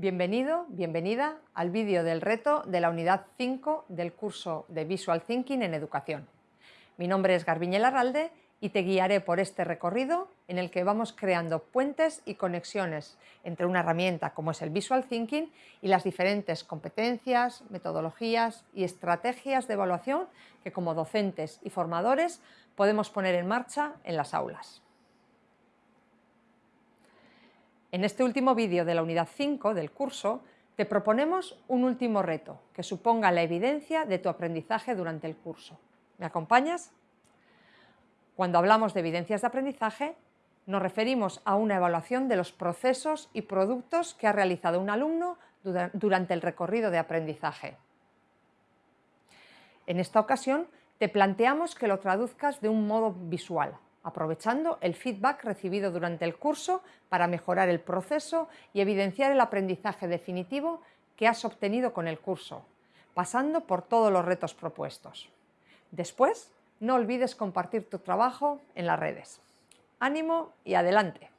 Bienvenido, bienvenida al vídeo del reto de la unidad 5 del curso de Visual Thinking en Educación. Mi nombre es Garbiñe Larralde y te guiaré por este recorrido en el que vamos creando puentes y conexiones entre una herramienta como es el Visual Thinking y las diferentes competencias, metodologías y estrategias de evaluación que como docentes y formadores podemos poner en marcha en las aulas. En este último vídeo de la unidad 5 del curso te proponemos un último reto que suponga la evidencia de tu aprendizaje durante el curso. ¿Me acompañas? Cuando hablamos de evidencias de aprendizaje, nos referimos a una evaluación de los procesos y productos que ha realizado un alumno durante el recorrido de aprendizaje. En esta ocasión, te planteamos que lo traduzcas de un modo visual, aprovechando el feedback recibido durante el curso para mejorar el proceso y evidenciar el aprendizaje definitivo que has obtenido con el curso, pasando por todos los retos propuestos. Después, no olvides compartir tu trabajo en las redes. ¡Ánimo y adelante!